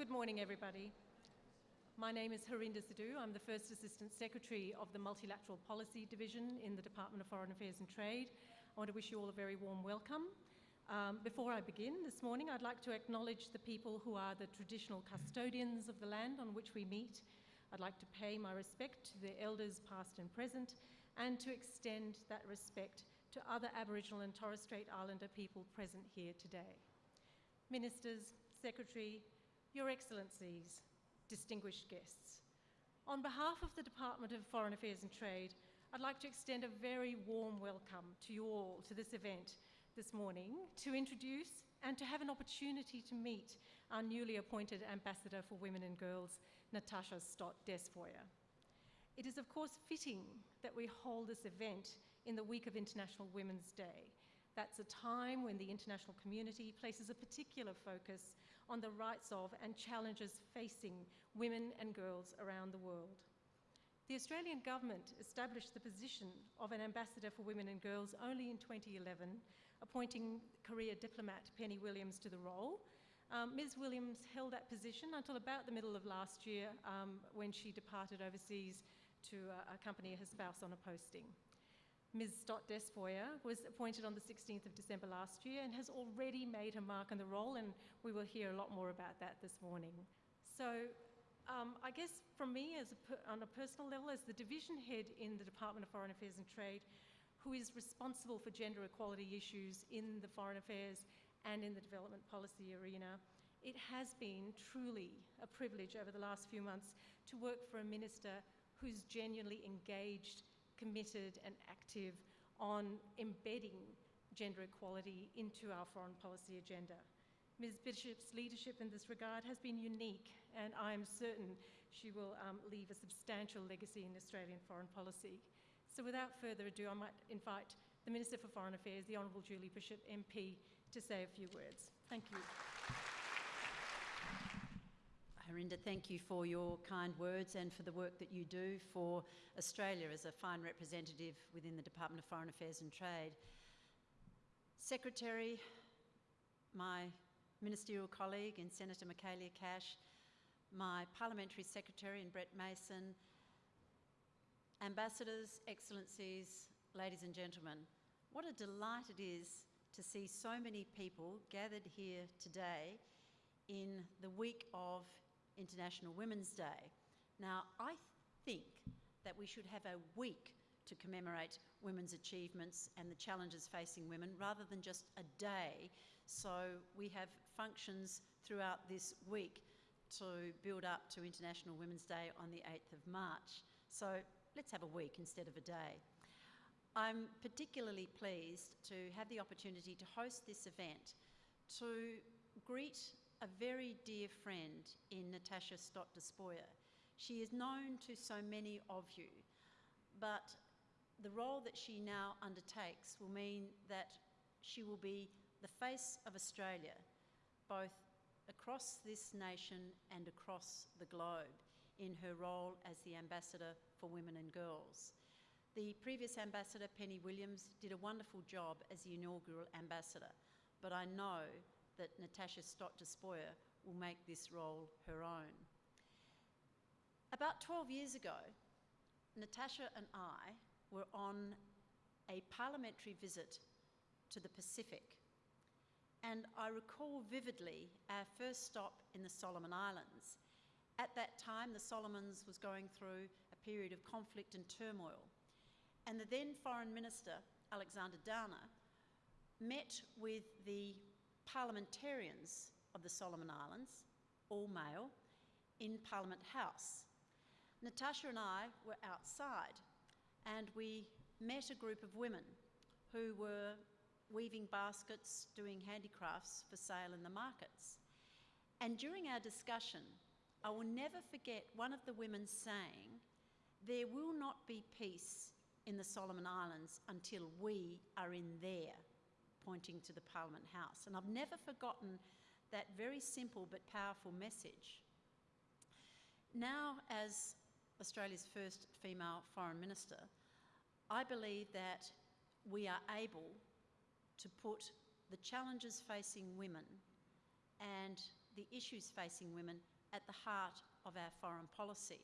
Good morning, everybody. My name is Harinder Sidhu. I'm the First Assistant Secretary of the Multilateral Policy Division in the Department of Foreign Affairs and Trade. I want to wish you all a very warm welcome. Um, before I begin this morning, I'd like to acknowledge the people who are the traditional custodians of the land on which we meet. I'd like to pay my respect to the elders past and present and to extend that respect to other Aboriginal and Torres Strait Islander people present here today. Ministers, Secretary, Your Excellencies, distinguished guests. On behalf of the Department of Foreign Affairs and Trade, I'd like to extend a very warm welcome to you all to this event this morning to introduce and to have an opportunity to meet our newly appointed Ambassador for Women and Girls, Natasha Stott Despoja. It is of course fitting that we hold this event in the week of International Women's Day that's a time when the international community places a particular focus on the rights of and challenges facing women and girls around the world. The Australian government established the position of an ambassador for women and girls only in 2011, appointing career diplomat Penny Williams to the role. Um, Ms. Williams held that position until about the middle of last year um, when she departed overseas to uh, accompany her spouse on a posting. Ms. Stott Despoja was appointed on the 16th of December last year and has already made her mark on the role, and we will hear a lot more about that this morning. So, um, I guess from me, as a, on a personal level, as the division head in the Department of Foreign Affairs and Trade, who is responsible for gender equality issues in the foreign affairs and in the development policy arena, it has been truly a privilege over the last few months to work for a minister who's genuinely engaged committed and active on embedding gender equality into our foreign policy agenda. Ms Bishop's leadership in this regard has been unique and I am certain she will um, leave a substantial legacy in Australian foreign policy. So without further ado, I might invite the Minister for Foreign Affairs, the Honourable Julie Bishop MP, to say a few words. Thank you. Harinder, thank you for your kind words and for the work that you do for Australia as a fine representative within the Department of Foreign Affairs and Trade. Secretary, my ministerial colleague in Senator Michaelia Cash, my parliamentary secretary in Brett Mason, ambassadors, excellencies, ladies and gentlemen, what a delight it is to see so many people gathered here today in the week of International Women's Day. Now, I think that we should have a week to commemorate women's achievements and the challenges facing women rather than just a day. So we have functions throughout this week to build up to International Women's Day on the 8th of March. So let's have a week instead of a day. I'm particularly pleased to have the opportunity to host this event to greet a very dear friend in Natasha Stott Despoja. She is known to so many of you, but the role that she now undertakes will mean that she will be the face of Australia, both across this nation and across the globe, in her role as the Ambassador for Women and Girls. The previous Ambassador, Penny Williams, did a wonderful job as the inaugural Ambassador, but I know that Natasha Stott Despoja will make this role her own. About 12 years ago, Natasha and I were on a parliamentary visit to the Pacific. And I recall vividly our first stop in the Solomon Islands. At that time, the Solomons was going through a period of conflict and turmoil. And the then Foreign Minister, Alexander Downer, met with the parliamentarians of the Solomon Islands, all male, in Parliament House. Natasha and I were outside and we met a group of women who were weaving baskets, doing handicrafts for sale in the markets. And during our discussion, I will never forget one of the women saying, there will not be peace in the Solomon Islands until we are in there pointing to the Parliament House. And I've never forgotten that very simple but powerful message. Now, as Australia's first female Foreign Minister, I believe that we are able to put the challenges facing women and the issues facing women at the heart of our foreign policy.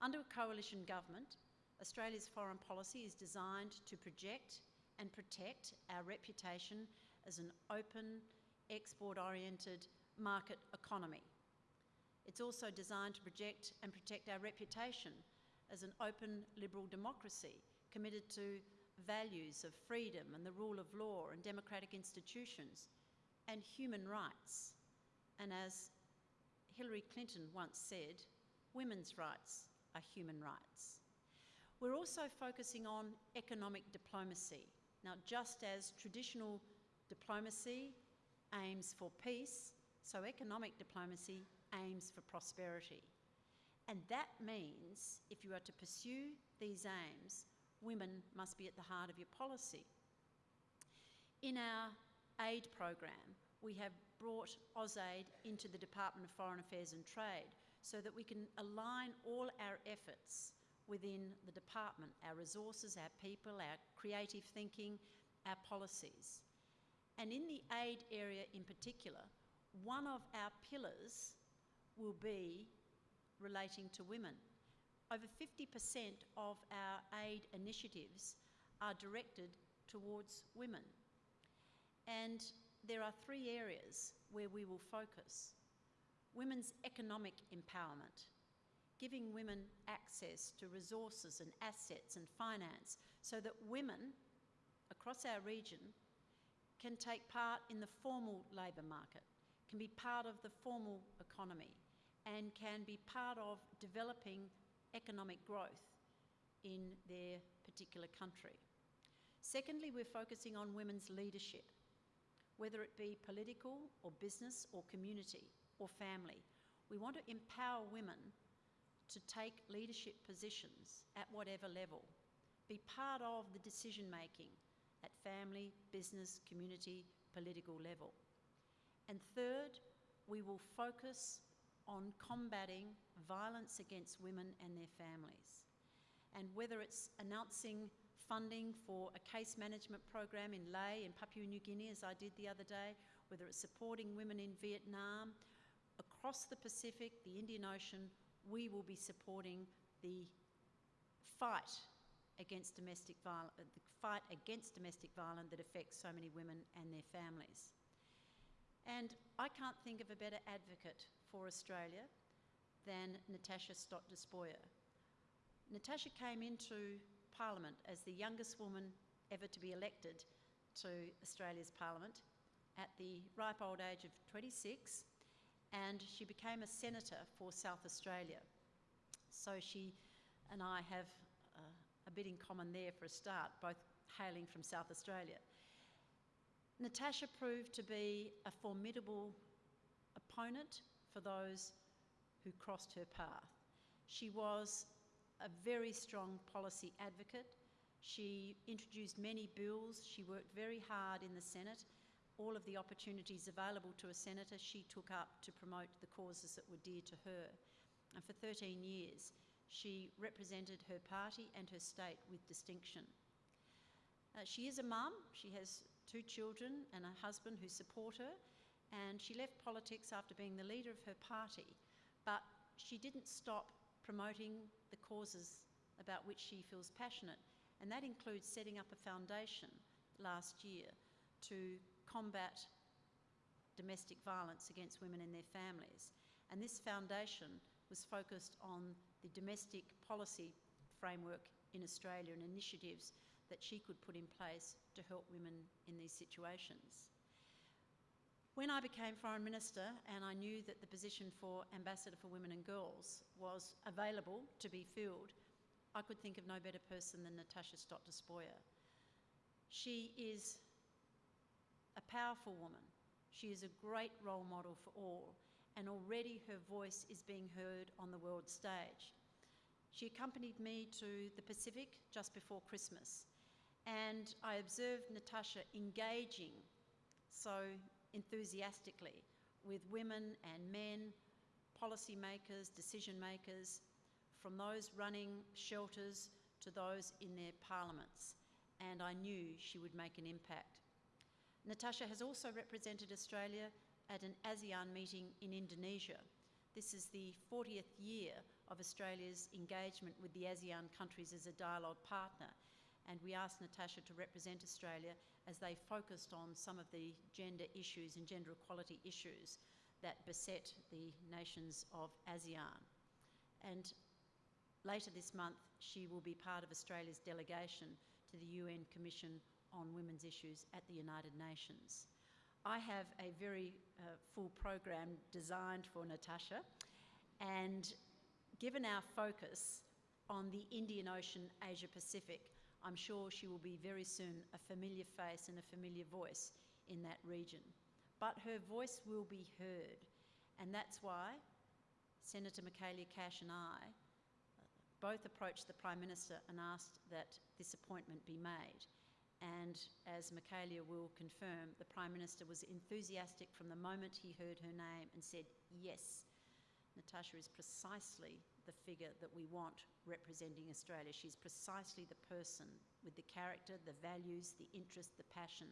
Under a coalition government, Australia's foreign policy is designed to project and protect our reputation as an open, export oriented market economy. It's also designed to project and protect our reputation as an open, liberal democracy committed to values of freedom and the rule of law and democratic institutions and human rights. And as Hillary Clinton once said, women's rights are human rights. We're also focusing on economic diplomacy. Now, just as traditional diplomacy aims for peace, so economic diplomacy aims for prosperity. And that means if you are to pursue these aims, women must be at the heart of your policy. In our aid program, we have brought AusAid into the Department of Foreign Affairs and Trade so that we can align all our efforts within the department, our resources, our people, our creative thinking, our policies. And in the aid area in particular, one of our pillars will be relating to women. Over 50% of our aid initiatives are directed towards women. And there are three areas where we will focus. Women's economic empowerment, giving women access to resources and assets and finance so that women across our region can take part in the formal labour market, can be part of the formal economy, and can be part of developing economic growth in their particular country. Secondly, we're focusing on women's leadership, whether it be political or business or community or family. We want to empower women to take leadership positions at whatever level, be part of the decision making at family, business, community, political level. And third, we will focus on combating violence against women and their families. And whether it's announcing funding for a case management program in Lae in Papua New Guinea, as I did the other day, whether it's supporting women in Vietnam, across the Pacific, the Indian Ocean, we will be supporting the fight against domestic violence, uh, the fight against domestic violence that affects so many women and their families. And I can't think of a better advocate for Australia than Natasha Stott Despoja. Natasha came into Parliament as the youngest woman ever to be elected to Australia's Parliament at the ripe old age of 26 and she became a senator for South Australia. So she and I have uh, a bit in common there for a start, both hailing from South Australia. Natasha proved to be a formidable opponent for those who crossed her path. She was a very strong policy advocate. She introduced many bills. She worked very hard in the Senate. All of the opportunities available to a senator she took up to promote the causes that were dear to her. And for 13 years, she represented her party and her state with distinction. Uh, she is a mum. She has two children and a husband who support her and she left politics after being the leader of her party, but she didn't stop promoting the causes about which she feels passionate, and that includes setting up a foundation last year to combat domestic violence against women and their families. And this foundation was focused on the domestic policy framework in Australia and initiatives that she could put in place to help women in these situations. When I became Foreign Minister and I knew that the position for Ambassador for Women and Girls was available to be filled, I could think of no better person than Natasha Stott Despoja. She is a powerful woman. She is a great role model for all, and already her voice is being heard on the world stage. She accompanied me to the Pacific just before Christmas, and I observed Natasha engaging so enthusiastically with women and men, policymakers, decision makers, from those running shelters to those in their parliaments, and I knew she would make an impact. Natasha has also represented Australia at an ASEAN meeting in Indonesia. This is the 40th year of Australia's engagement with the ASEAN countries as a dialogue partner, and we asked Natasha to represent Australia as they focused on some of the gender issues and gender equality issues that beset the nations of ASEAN. And later this month, she will be part of Australia's delegation to the UN Commission on Women's Issues at the United Nations. I have a very uh, full program designed for Natasha, and given our focus on the Indian Ocean Asia Pacific, I'm sure she will be very soon a familiar face and a familiar voice in that region. But her voice will be heard, and that's why Senator Michaelia Cash and I both approached the Prime Minister and asked that this appointment be made. And as Michaelia will confirm, the Prime Minister was enthusiastic from the moment he heard her name and said, yes, Natasha is precisely the figure that we want representing Australia. She's precisely the person with the character, the values, the interest, the passion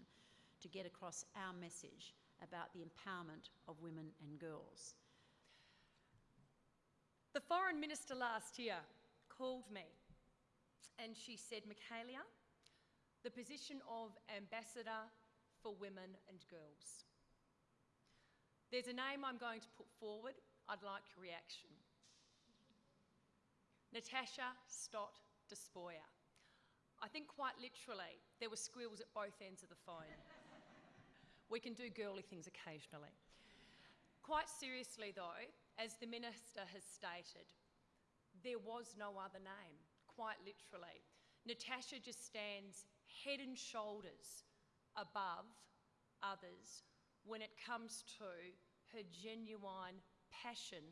to get across our message about the empowerment of women and girls. The Foreign Minister last year called me and she said, Michaelia, the position of Ambassador for Women and Girls. There's a name I'm going to put forward. I'd like your reaction. Natasha Stott Despoja. I think quite literally, there were squeals at both ends of the phone. we can do girly things occasionally. Quite seriously, though, as the Minister has stated, there was no other name, quite literally. Natasha just stands head and shoulders above others when it comes to her genuine passion,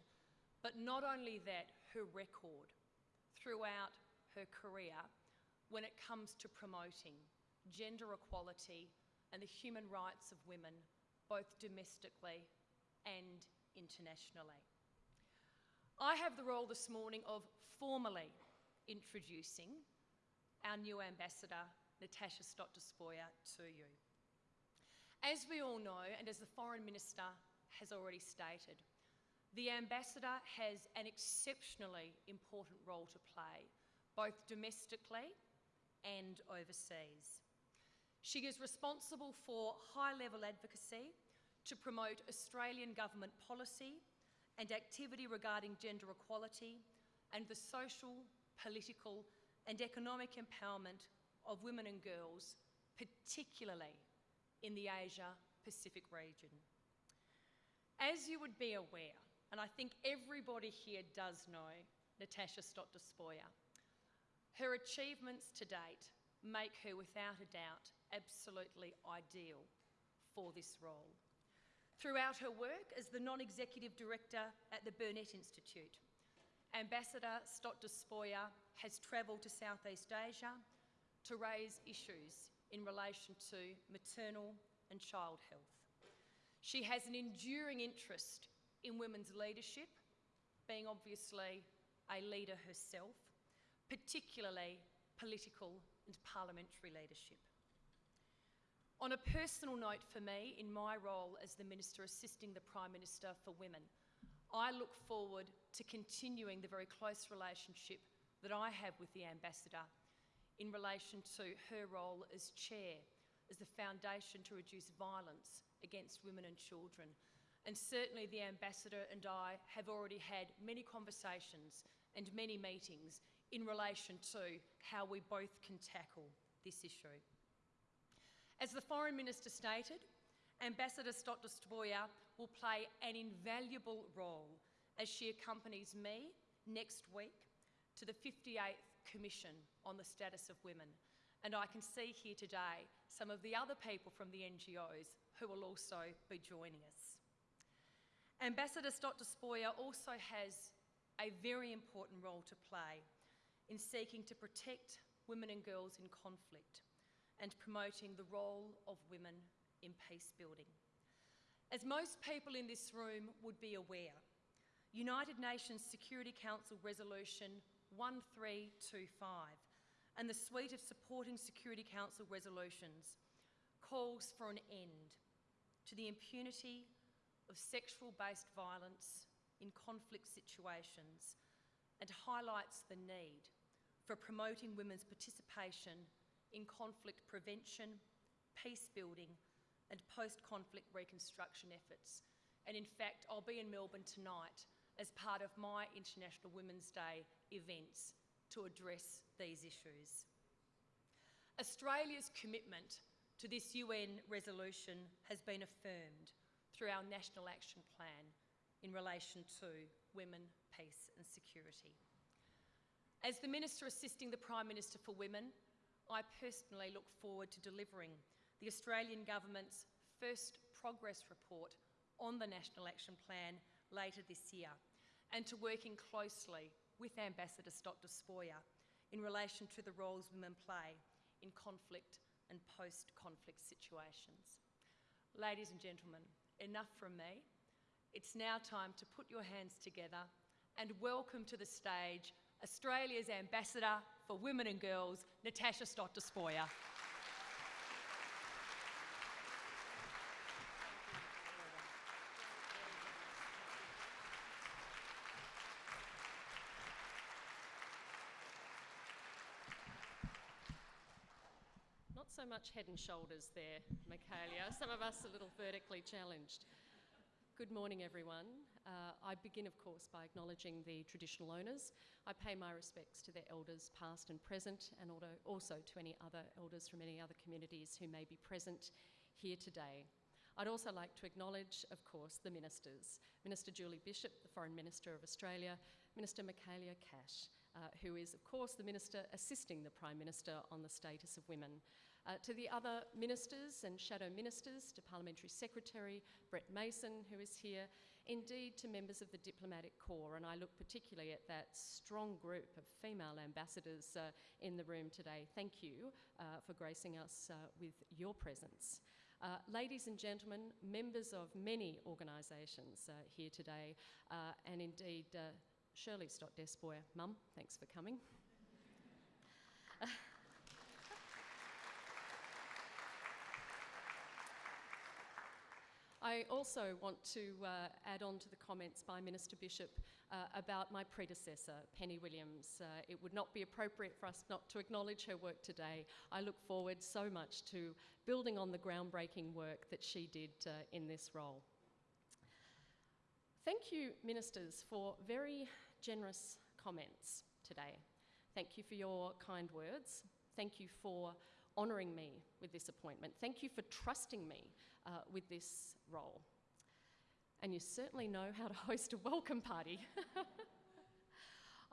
but not only that, her record throughout her career when it comes to promoting gender equality and the human rights of women, both domestically and internationally. I have the role this morning of formally introducing our new ambassador, Natasha Stott Despoja, to you. As we all know, and as the Foreign Minister has already stated, the ambassador has an exceptionally important role to play, both domestically and overseas. She is responsible for high level advocacy to promote Australian government policy and activity regarding gender equality and the social, political, and economic empowerment of women and girls, particularly in the Asia Pacific region. As you would be aware, and I think everybody here does know Natasha Stott Despoja, her achievements to date make her, without a doubt, absolutely ideal for this role. Throughout her work as the non-executive director at the Burnet Institute, Ambassador Stott Despoja has travelled to Southeast Asia to raise issues in relation to maternal and child health. She has an enduring interest in women's leadership, being obviously a leader herself, particularly political and parliamentary leadership. On a personal note for me, in my role as the Minister assisting the Prime Minister for Women, I look forward to continuing the very close relationship that I have with the Ambassador in relation to her role as Chair, as the Foundation to Reduce Violence against Women and Children. And certainly the Ambassador and I have already had many conversations and many meetings in relation to how we both can tackle this issue. As the Foreign Minister stated, Ambassador Stott Despoja will play an invaluable role as she accompanies me next week to the 58th Commission on the Status of Women. And I can see here today some of the other people from the NGOs who will also be joining us. Ambassador Stott Despoja also has a very important role to play in seeking to protect women and girls in conflict and promoting the role of women in peace building. As most people in this room would be aware, United Nations Security Council Resolution 1325 and the suite of supporting Security Council resolutions calls for an end to the impunity, of sexual based violence in conflict situations and highlights the need for promoting women's participation in conflict prevention, peace building, and post conflict reconstruction efforts. And in fact, I'll be in Melbourne tonight as part of my International Women's Day events to address these issues. Australia's commitment to this UN resolution has been affirmed through our National Action Plan in relation to women, peace and security. As the Minister assisting the Prime Minister for Women, I personally look forward to delivering the Australian Government's first progress report on the National Action Plan later this year and to working closely with Ambassador Stott Despoja in relation to the roles women play in conflict and post-conflict situations. Ladies and gentlemen, enough from me. It's now time to put your hands together and welcome to the stage Australia's Ambassador for Women and Girls, Natasha Stott much head and shoulders there, Michaelia. Some of us a little vertically challenged. Good morning, everyone. Uh, I begin, of course, by acknowledging the traditional owners. I pay my respects to their elders, past and present, and also to any other elders from any other communities who may be present here today. I'd also like to acknowledge, of course, the ministers Minister Julie Bishop, the Foreign Minister of Australia, Minister Michaelia Cash, uh, who is, of course, the Minister assisting the Prime Minister on the status of women. Uh, to the other ministers and shadow ministers, to Parliamentary Secretary Brett Mason, who is here, indeed to members of the Diplomatic Corps, and I look particularly at that strong group of female ambassadors uh, in the room today. Thank you uh, for gracing us uh, with your presence. Uh, ladies and gentlemen, members of many organisations uh, here today, and indeed Shirley Stott Despoja, Mum, thanks for coming. I also want to uh, add on to the comments by Minister Bishop uh, about my predecessor, Penny Williams. Uh, it would not be appropriate for us not to acknowledge her work today. I look forward so much to building on the groundbreaking work that she did uh, in this role. Thank you, Ministers, for very generous comments today. Thank you for your kind words. Thank you for honouring me with this appointment. Thank you for trusting me uh, with this role. And you certainly know how to host a welcome party.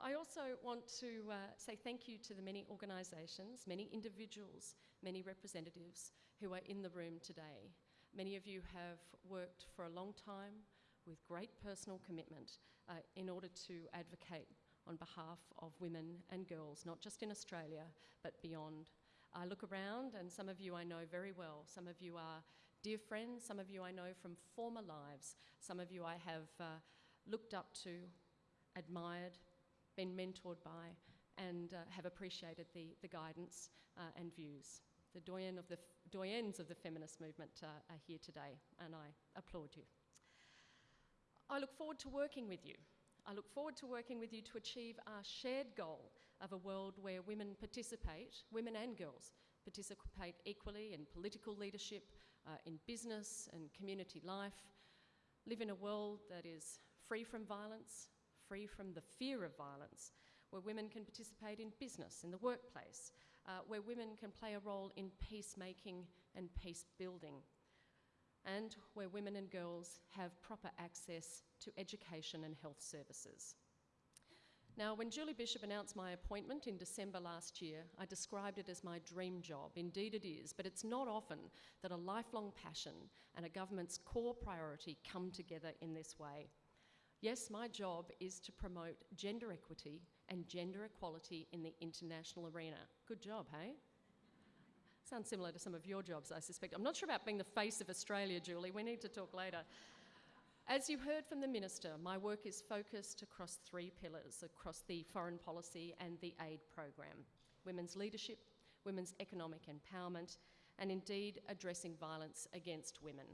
I also want to uh, say thank you to the many organisations, many individuals, many representatives who are in the room today. Many of you have worked for a long time with great personal commitment uh, in order to advocate on behalf of women and girls, not just in Australia, but beyond. I look around and some of you I know very well. Some of you are dear friends, some of you I know from former lives, some of you I have uh, looked up to, admired, been mentored by, and uh, have appreciated the, the guidance uh, and views. The doyen of the doyens of the feminist movement uh, are here today, and I applaud you. I look forward to working with you. I look forward to working with you to achieve our shared goal of a world where women participate, women and girls, participate equally in political leadership, uh, in business and community life, live in a world that is free from violence, free from the fear of violence, where women can participate in business, in the workplace, uh, where women can play a role in peacemaking and peace building, and where women and girls have proper access to education and health services. Now, when Julie Bishop announced my appointment in December last year, I described it as my dream job. Indeed, it is, but it's not often that a lifelong passion and a government's core priority come together in this way. Yes, my job is to promote gender equity and gender equality in the international arena. Good job, hey? Sounds similar to some of your jobs, I suspect. I'm not sure about being the face of Australia, Julie. We need to talk later. As you heard from the Minister, my work is focused across three pillars across the foreign policy and the aid program women's leadership, women's economic empowerment, and indeed addressing violence against women.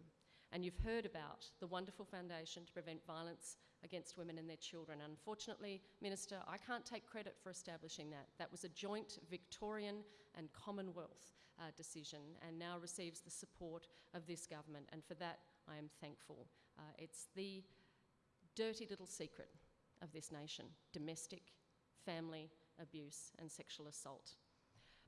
And you've heard about the wonderful foundation to prevent violence against women and their children. Unfortunately, Minister, I can't take credit for establishing that. That was a joint Victorian and Commonwealth uh, decision and now receives the support of this government. And for that, I am thankful. Uh, it's the dirty little secret of this nation domestic, family abuse, and sexual assault.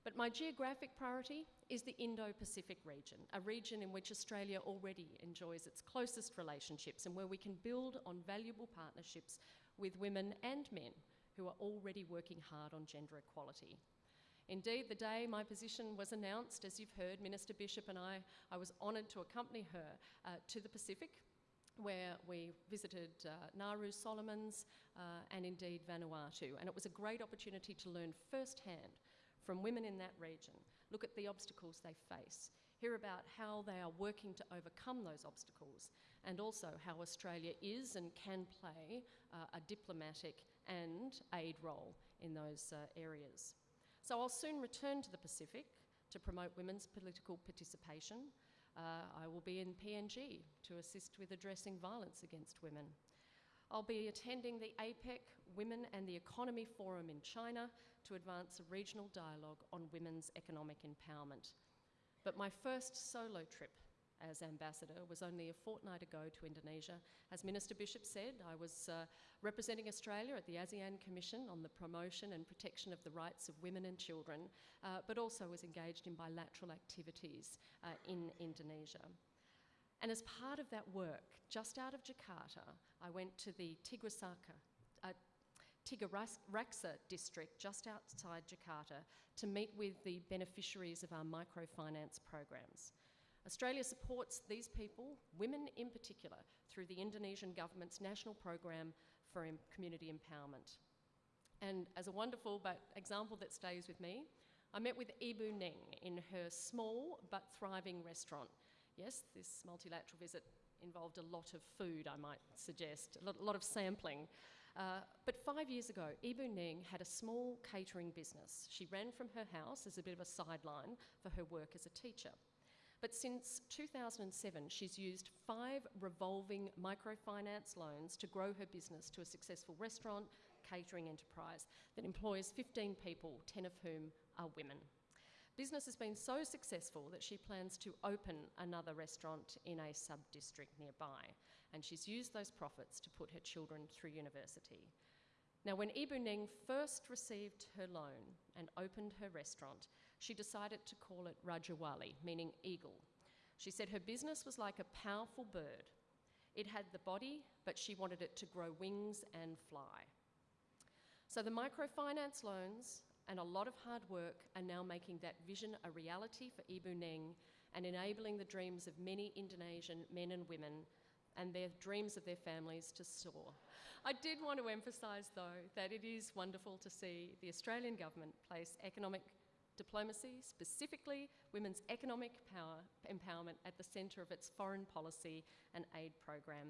But my geographic priority is the Indo Pacific region, a region in which Australia already enjoys its closest relationships and where we can build on valuable partnerships with women and men who are already working hard on gender equality. Indeed, the day my position was announced, as you've heard, Minister Bishop and I, I was honoured to accompany her uh, to the Pacific, where we visited uh, Nauru, Solomons, uh, and indeed Vanuatu. And it was a great opportunity to learn firsthand from women in that region, look at the obstacles they face, hear about how they are working to overcome those obstacles, and also how Australia is and can play uh, a diplomatic and aid role in those uh, areas. So I'll soon return to the Pacific to promote women's political participation. Uh, I will be in PNG to assist with addressing violence against women. I'll be attending the APEC Women and the Economy Forum in China to advance a regional dialogue on women's economic empowerment. But my first solo trip as ambassador was only a fortnight ago to Indonesia. As Minister Bishop said, I was uh, representing Australia at the ASEAN Commission on the promotion and protection of the rights of women and children, uh, but also was engaged in bilateral activities uh, in Indonesia. And as part of that work, just out of Jakarta, I went to the Tigrisaka, uh, Tigaraksa district just outside Jakarta to meet with the beneficiaries of our microfinance programs. Australia supports these people, women in particular, through the Indonesian government's national program for community empowerment. And as a wonderful but example that stays with me, I met with Ibu Ning in her small but thriving restaurant. Yes, this multilateral visit involved a lot of food, I might suggest, a lot, of sampling. Uh, but five years ago, Ibu Ning had a small catering business. She ran from her house as a bit of a sideline for her work as a teacher. But since 2007, she's used five revolving microfinance loans to grow her business to a successful restaurant catering enterprise that employs 15 people, 10 of whom are women. Business has been so successful that she plans to open another restaurant in a sub district nearby, and she's used those profits to put her children through university. Now, when Ibu Ning first received her loan and opened her restaurant, she decided to call it Rajawali, meaning eagle. She said her business was like a powerful bird. It had the body, but she wanted it to grow wings and fly. So the microfinance loans and a lot of hard work are now making that vision a reality for Ibu Neng and enabling the dreams of many Indonesian men and women and their dreams of their families to soar. I did want to emphasise, though, that it is wonderful to see the Australian government place economic diplomacy, specifically women's economic power, empowerment, at the centre of its foreign policy and aid program.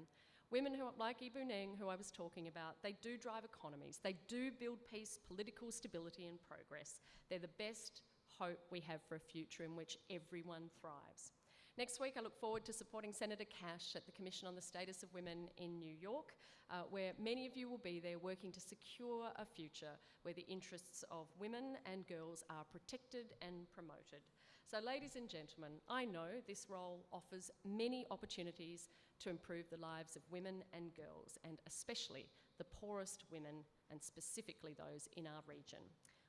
Women who, like Ibu Neng, who I was talking about, they do drive economies. They do build peace, political stability, and progress. They're the best hope we have for a future in which everyone thrives. Next week, I look forward to supporting Senator Cash at the Commission on the Status of Women in New York, uh, where many of you will be there working to secure a future where the interests of women and girls are protected and promoted. So, ladies and gentlemen, I know this role offers many opportunities to improve the lives of women and girls, and especially the poorest women, and specifically those in our region.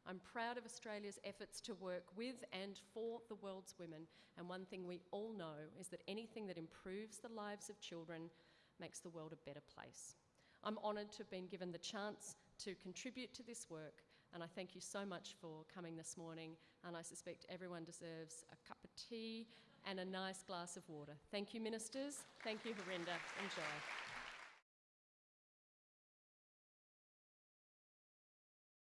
I'm proud of Australia's efforts to work with and for the world's women, and one thing we all know is that anything that improves the lives of children makes the world a better place. I'm honoured to have been given the chance to contribute to this work, and I thank you so much for coming this morning, and I suspect everyone deserves a cup of tea and a nice glass of water. Thank you, ministers. Thank you, Harinder. Enjoy.